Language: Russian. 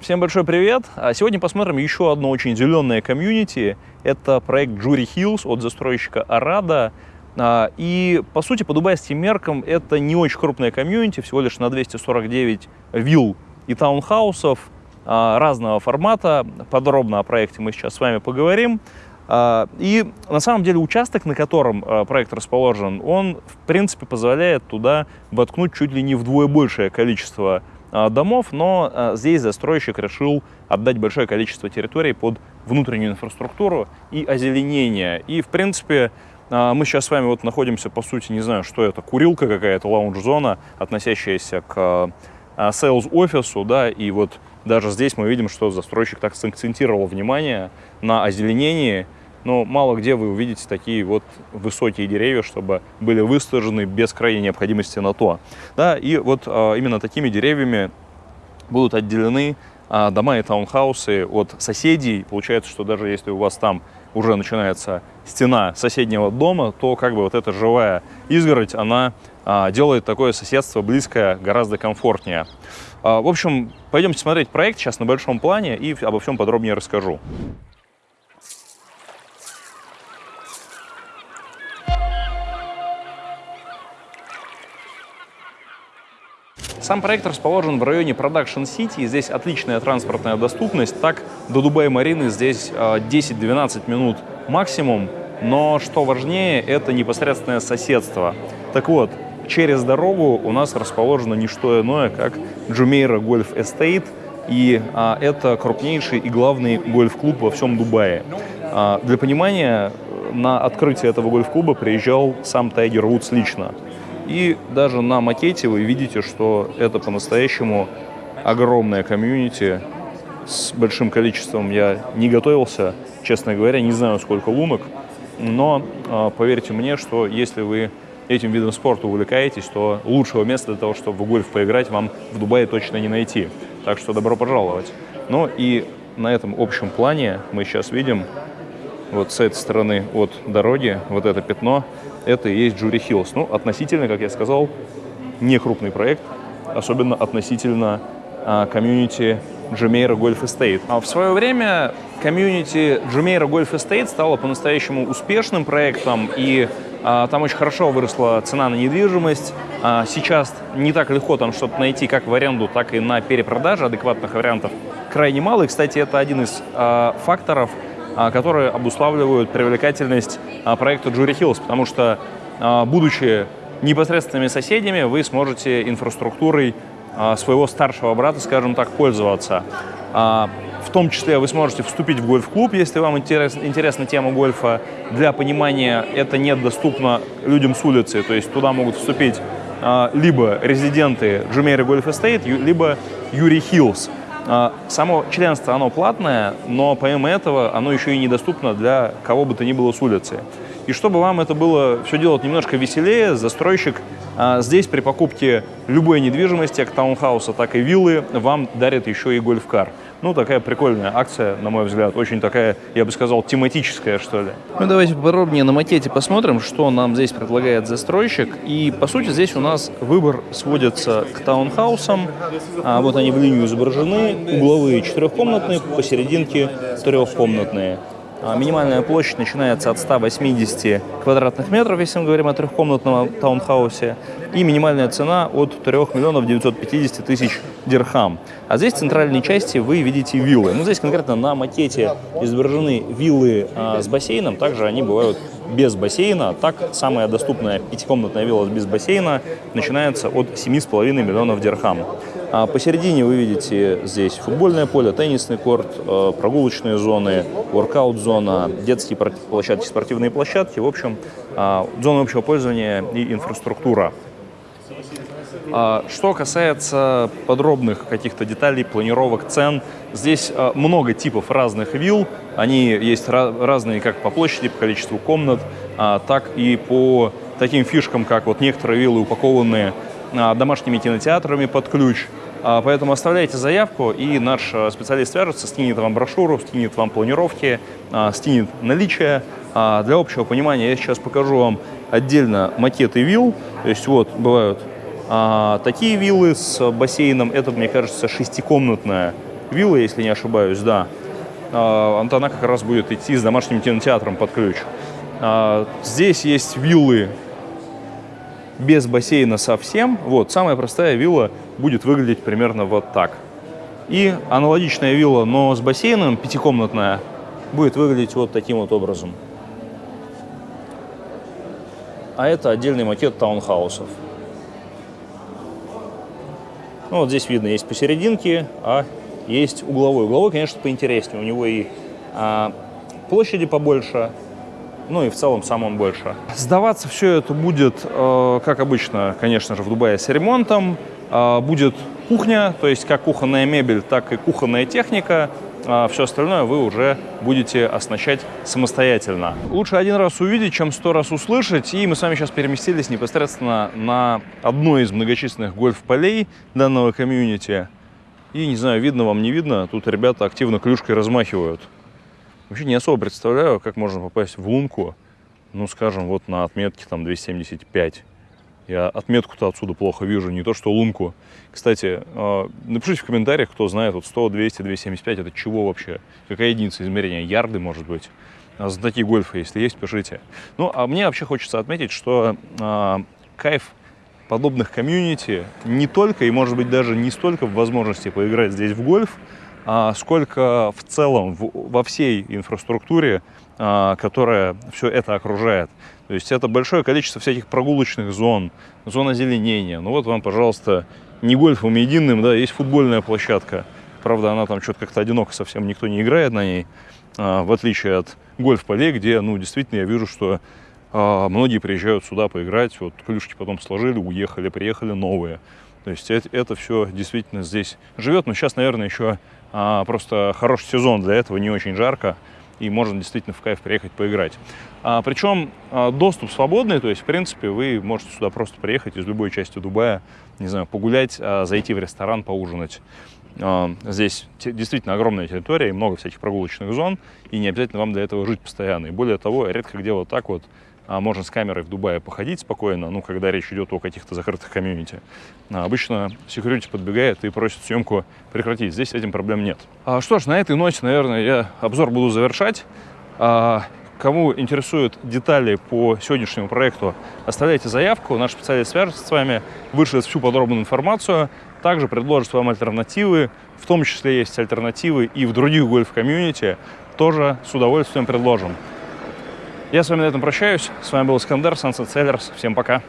Всем большой привет! А сегодня посмотрим еще одно очень зеленое комьюнити. Это проект Jury Hills от застройщика Арада. А, и, по сути, по дубайским меркам это не очень крупное комьюнити, всего лишь на 249 вилл и таунхаусов а, разного формата. Подробно о проекте мы сейчас с вами поговорим. И на самом деле участок, на котором проект расположен, он, в принципе, позволяет туда воткнуть чуть ли не вдвое большее количество домов, но а, здесь застройщик решил отдать большое количество территорий под внутреннюю инфраструктуру и озеленение. И, в принципе, а, мы сейчас с вами вот находимся, по сути, не знаю, что это, курилка какая-то, лаунж-зона, относящаяся к sales-офису, да, и вот даже здесь мы видим, что застройщик так сакцентировал внимание на озеленении, но мало где вы увидите такие вот высокие деревья, чтобы были высажены без крайней необходимости на то. Да, и вот а, именно такими деревьями будут отделены а, дома и таунхаусы от соседей. Получается, что даже если у вас там уже начинается стена соседнего дома, то как бы вот эта живая изгородь, она а, делает такое соседство близкое гораздо комфортнее. А, в общем, пойдемте смотреть проект сейчас на большом плане и обо всем подробнее расскажу. Сам проект расположен в районе Production City, здесь отличная транспортная доступность, так до Дубай-Марины здесь 10-12 а, минут максимум, но что важнее, это непосредственное соседство. Так вот, через дорогу у нас расположено не что иное, как Джумейра Гольф Эстейт, и а, это крупнейший и главный гольф-клуб во всем Дубае. А, для понимания, на открытие этого гольф-клуба приезжал сам Тайгер Вудс лично. И даже на макете вы видите, что это по-настоящему огромная комьюнити с большим количеством. Я не готовился, честно говоря, не знаю, сколько лунок, но а, поверьте мне, что если вы этим видом спорта увлекаетесь, то лучшего места для того, чтобы в гольф поиграть, вам в Дубае точно не найти. Так что добро пожаловать. Ну и на этом общем плане мы сейчас видим вот с этой стороны от дороги, вот это пятно, это и есть Jouri Hills. Ну, относительно, как я сказал, не крупный проект, особенно относительно а, комьюнити Jumeirah Golf Estates. А в свое время комьюнити Jumeirah Golf Estates стало по-настоящему успешным проектом, и а, там очень хорошо выросла цена на недвижимость. А, сейчас не так легко там что-то найти как в аренду, так и на перепродаже адекватных вариантов крайне мало. И, кстати, это один из а, факторов, которые обуславливают привлекательность а, проекта Jury Hills, потому что, а, будучи непосредственными соседями, вы сможете инфраструктурой своего старшего брата, скажем так, пользоваться. В том числе вы сможете вступить в гольф-клуб, если вам интерес, интересна тема гольфа. Для понимания, это недоступно людям с улицы, то есть туда могут вступить либо резиденты Джумери Гольф Эстейт, либо Jouri Hills. А, само членство, оно платное, но помимо этого оно еще и недоступно для кого бы то ни было с улицы. И чтобы вам это было все делать немножко веселее, застройщик а, здесь при покупке любой недвижимости, как таунхауса, так и виллы, вам дарит еще и гольф-кар. Ну, такая прикольная акция, на мой взгляд, очень такая, я бы сказал, тематическая, что ли. Ну, давайте подробнее на макете посмотрим, что нам здесь предлагает застройщик. И, по сути, здесь у нас выбор сводится к таунхаусам. А, вот они в линию изображены. Угловые четырехкомнатные, посерединке трехкомнатные. А, минимальная площадь начинается от 180 квадратных метров, если мы говорим о трехкомнатном таунхаусе, и минимальная цена от 3 миллионов 950 тысяч дирхам. А здесь в центральной части вы видите виллы. Ну, здесь конкретно на макете изображены виллы а, с бассейном, также они бывают без бассейна. Так, самая доступная пятикомнатная вилла без бассейна начинается от 7,5 миллионов дирхам. А посередине вы видите здесь футбольное поле, теннисный корт, э, прогулочные зоны, воркаут-зона, детские площадки, спортивные площадки. В общем, а, зона общего пользования и инфраструктура. А, что касается подробных каких-то деталей, планировок, цен, здесь а, много типов разных вилл. Они есть разные как по площади, по количеству комнат, так и по таким фишкам, как вот некоторые виллы упакованные домашними кинотеатрами под ключ. Поэтому оставляйте заявку, и наш специалист свяжется, скинет вам брошюру, скинет вам планировки, скинет наличие. Для общего понимания я сейчас покажу вам отдельно макеты вилл. То есть вот бывают такие виллы с бассейном. Это, мне кажется, шестикомнатная вилла, если не ошибаюсь, да. А, она как раз будет идти с домашним кинотеатром под ключ. А, здесь есть виллы без бассейна совсем. Вот, самая простая вилла будет выглядеть примерно вот так. И аналогичная вилла, но с бассейном, пятикомнатная, будет выглядеть вот таким вот образом. А это отдельный макет таунхаусов. Ну, вот здесь видно, есть посерединке, а есть угловой. Угловой, конечно, поинтереснее. У него и а, площади побольше, ну и в целом сам он больше. Сдаваться все это будет, э, как обычно, конечно же, в Дубае с ремонтом. Э, будет кухня, то есть как кухонная мебель, так и кухонная техника. А все остальное вы уже будете оснащать самостоятельно. Лучше один раз увидеть, чем сто раз услышать. И мы с вами сейчас переместились непосредственно на одно из многочисленных гольф-полей данного комьюнити. И не знаю, видно вам, не видно, тут ребята активно клюшкой размахивают. Вообще не особо представляю, как можно попасть в лунку, ну, скажем, вот на отметке там 275. Я отметку-то отсюда плохо вижу, не то что лунку. Кстати, а, напишите в комментариях, кто знает, вот 100, 200, 275, это чего вообще? Какая единица измерения? Ярды, может быть? За такие гольфы, если есть, пишите. Ну, а мне вообще хочется отметить, что э, кайф подобных комьюнити не только и, может быть, даже не столько в возможности поиграть здесь в гольф, сколько в целом во всей инфраструктуре, а, которая все это окружает. То есть это большое количество всяких прогулочных зон, зон озеленения. Ну вот вам, пожалуйста, не гольфом единым, да, есть футбольная площадка. Правда, она там что-то как-то одиноко совсем, никто не играет на ней, а, в отличие от гольф-полей, где, ну, действительно, я вижу, что а, многие приезжают сюда поиграть, вот клюшки потом сложили, уехали, приехали новые. То есть это, это все действительно здесь живет, но сейчас, наверное, еще а, просто хороший сезон для этого, не очень жарко, и можно действительно в кайф приехать поиграть. А, причем а, доступ свободный, то есть, в принципе, вы можете сюда просто приехать из любой части Дубая, не знаю, погулять, а, зайти в ресторан, поужинать. А, здесь действительно огромная территория и много всяких прогулочных зон, и не обязательно вам для этого жить постоянно. И более того, редко где вот так вот можно с камерой в Дубае походить спокойно, ну, когда речь идет о каких-то закрытых комьюнити. А обычно security подбегает и просит съемку прекратить. Здесь с этим проблем нет. А, что ж, на этой ноте, наверное, я обзор буду завершать. А, кому интересуют детали по сегодняшнему проекту, оставляйте заявку. Наш специалист свяжется с вами, вышлет всю подробную информацию. Также предложит вам альтернативы. В том числе есть альтернативы и в других гольф-комьюнити. Тоже с удовольствием предложим. Я с вами на этом прощаюсь. С вами был Искандер, Sunset Sellers. Всем пока.